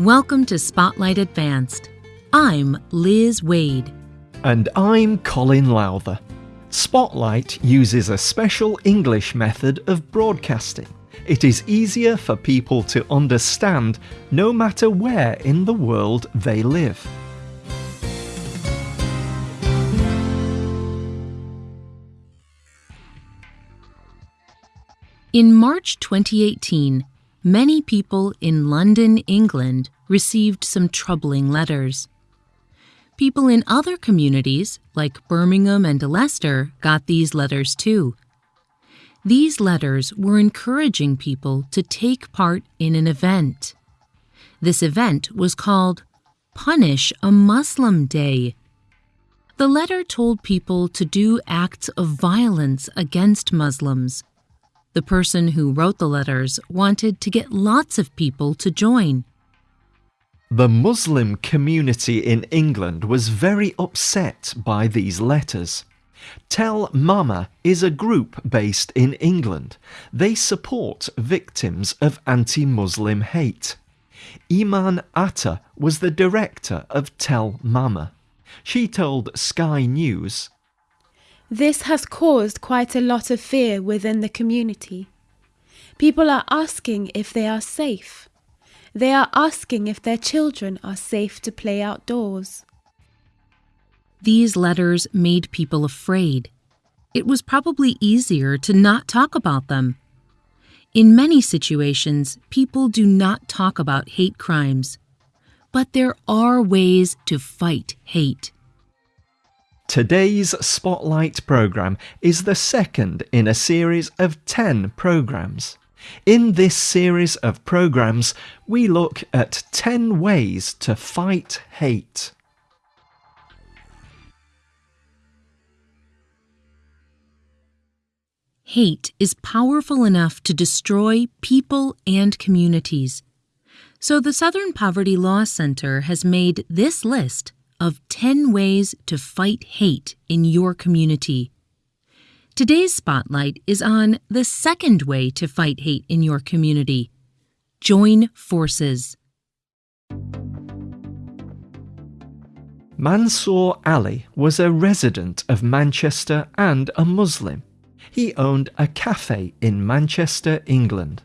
Welcome to Spotlight Advanced. I'm Liz Waid. And I'm Colin Lowther. Spotlight uses a special English method of broadcasting. It is easier for people to understand no matter where in the world they live. In March 2018, many people in London, England received some troubling letters. People in other communities, like Birmingham and Leicester, got these letters too. These letters were encouraging people to take part in an event. This event was called Punish a Muslim Day. The letter told people to do acts of violence against Muslims the person who wrote the letters wanted to get lots of people to join. The Muslim community in England was very upset by these letters. Tell Mama is a group based in England. They support victims of anti Muslim hate. Iman Atta was the director of Tell Mama. She told Sky News this has caused quite a lot of fear within the community. People are asking if they are safe. They are asking if their children are safe to play outdoors. These letters made people afraid. It was probably easier to not talk about them. In many situations, people do not talk about hate crimes. But there are ways to fight hate. Today's Spotlight programme is the second in a series of 10 programmes. In this series of programmes, we look at 10 ways to fight hate. Hate is powerful enough to destroy people and communities. So the Southern Poverty Law Center has made this list of 10 ways to fight hate in your community. Today's spotlight is on the second way to fight hate in your community join forces. Mansour Ali was a resident of Manchester and a Muslim. He owned a cafe in Manchester, England.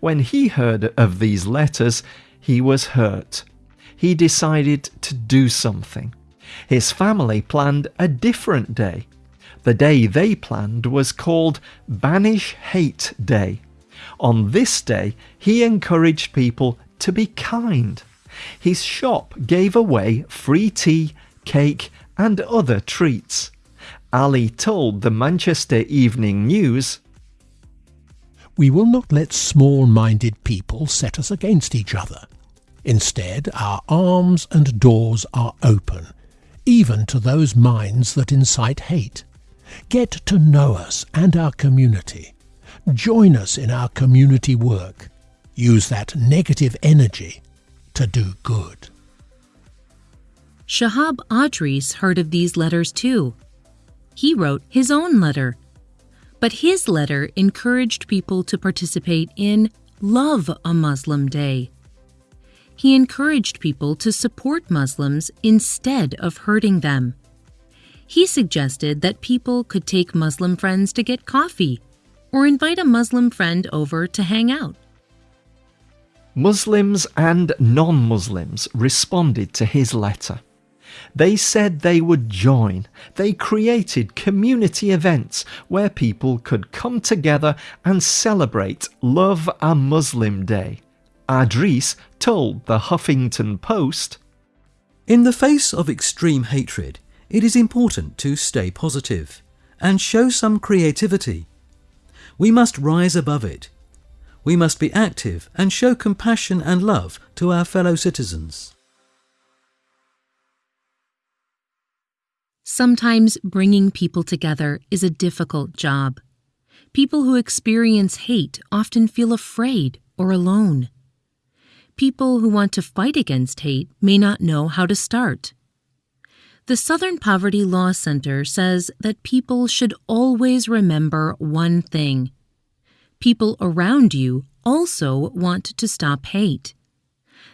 When he heard of these letters, he was hurt he decided to do something. His family planned a different day. The day they planned was called Banish Hate Day. On this day, he encouraged people to be kind. His shop gave away free tea, cake, and other treats. Ali told the Manchester Evening News We will not let small minded people set us against each other. Instead, our arms and doors are open, even to those minds that incite hate. Get to know us and our community. Join us in our community work. Use that negative energy to do good. Shahab Adris heard of these letters too. He wrote his own letter. But his letter encouraged people to participate in Love a Muslim Day he encouraged people to support Muslims instead of hurting them. He suggested that people could take Muslim friends to get coffee or invite a Muslim friend over to hang out. Muslims and non Muslims responded to his letter. They said they would join. They created community events where people could come together and celebrate Love a Muslim Day. Adris told the Huffington Post In the face of extreme hatred, it is important to stay positive and show some creativity. We must rise above it. We must be active and show compassion and love to our fellow citizens. Sometimes bringing people together is a difficult job. People who experience hate often feel afraid or alone people who want to fight against hate may not know how to start. The Southern Poverty Law Center says that people should always remember one thing people around you also want to stop hate.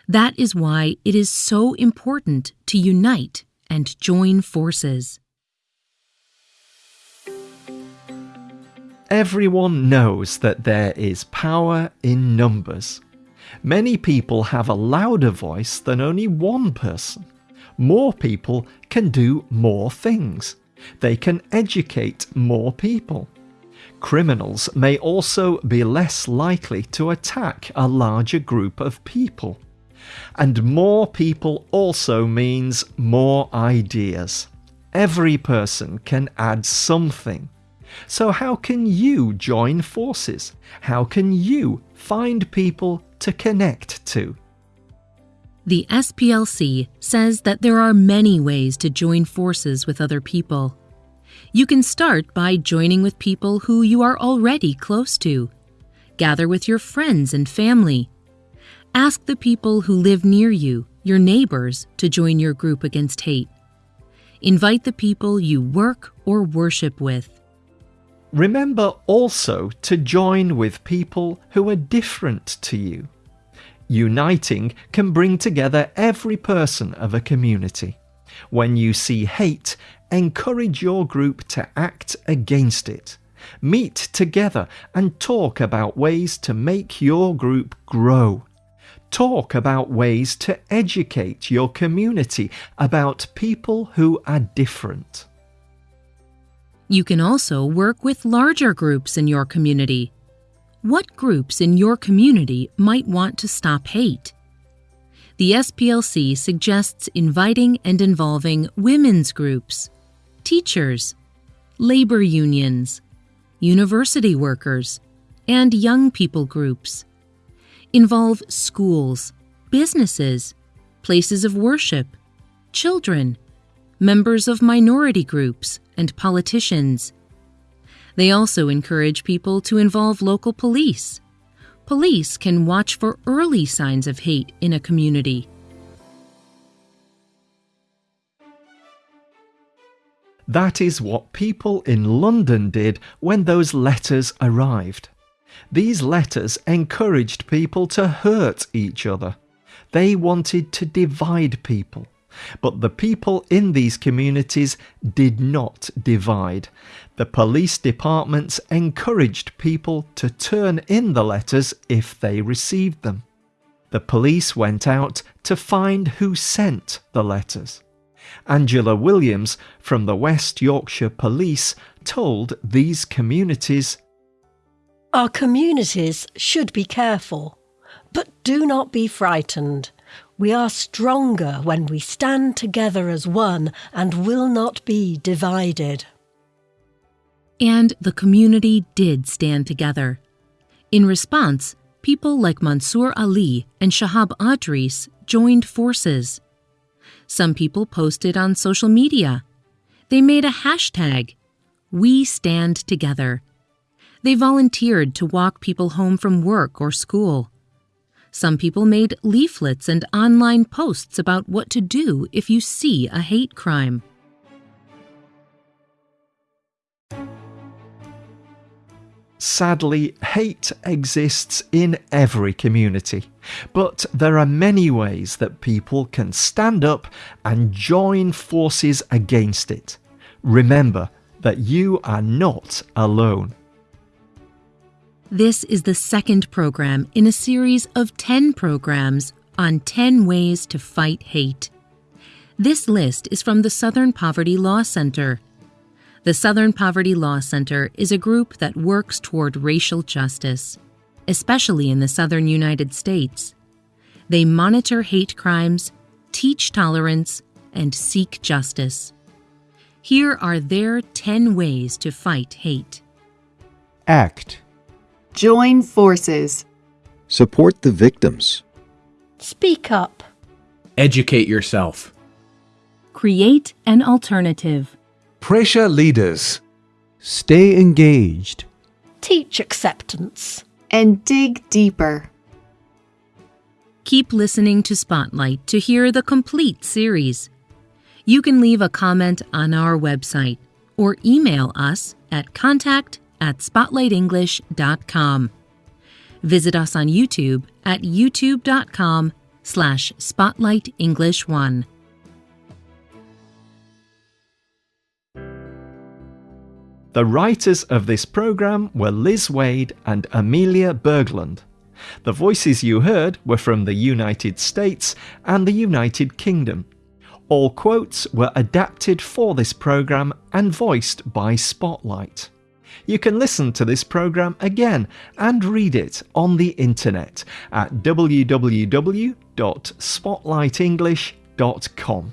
That is why it is so important to unite and join forces. Everyone knows that there is power in numbers. Many people have a louder voice than only one person. More people can do more things. They can educate more people. Criminals may also be less likely to attack a larger group of people. And more people also means more ideas. Every person can add something. So, how can you join forces? How can you find people to connect to? The SPLC says that there are many ways to join forces with other people. You can start by joining with people who you are already close to. Gather with your friends and family. Ask the people who live near you, your neighbors, to join your group against hate. Invite the people you work or worship with. Remember also to join with people who are different to you. Uniting can bring together every person of a community. When you see hate, encourage your group to act against it. Meet together and talk about ways to make your group grow. Talk about ways to educate your community about people who are different. You can also work with larger groups in your community. What groups in your community might want to stop hate? The SPLC suggests inviting and involving women's groups, teachers, labor unions, university workers, and young people groups. Involve schools, businesses, places of worship, children, members of minority groups, and politicians. They also encourage people to involve local police. Police can watch for early signs of hate in a community. That is what people in London did when those letters arrived. These letters encouraged people to hurt each other. They wanted to divide people. But the people in these communities did not divide. The police departments encouraged people to turn in the letters if they received them. The police went out to find who sent the letters. Angela Williams from the West Yorkshire Police told these communities Our communities should be careful, but do not be frightened. We are stronger when we stand together as one and will not be divided. And the community did stand together. In response, people like Mansour Ali and Shahab Adris joined forces. Some people posted on social media. They made a hashtag, We Stand Together. They volunteered to walk people home from work or school. Some people made leaflets and online posts about what to do if you see a hate crime. Sadly, hate exists in every community, but there are many ways that people can stand up and join forces against it. Remember that you are not alone. This is the second program in a series of 10 programs on 10 ways to fight hate. This list is from the Southern Poverty Law Center. The Southern Poverty Law Center is a group that works toward racial justice, especially in the southern United States. They monitor hate crimes, teach tolerance, and seek justice. Here are their 10 ways to fight hate. Act. Join forces. Support the victims. Speak up. Educate yourself. Create an alternative. Pressure leaders. Stay engaged. Teach acceptance. And dig deeper. Keep listening to Spotlight to hear the complete series. You can leave a comment on our website or email us at contact at spotlightenglish.com. Visit us on YouTube at youtube.com slash spotlightenglish1. The writers of this program were Liz Waid and Amelia Berglund. The voices you heard were from the United States and the United Kingdom. All quotes were adapted for this program and voiced by Spotlight. You can listen to this program again and read it on the internet at www.spotlightenglish.com.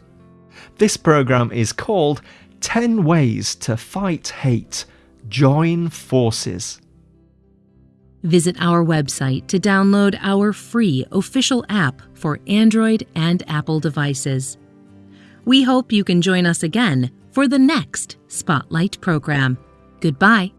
This program is called 10 Ways to Fight Hate. Join Forces. Visit our website to download our free official app for Android and Apple devices. We hope you can join us again for the next Spotlight program. Goodbye.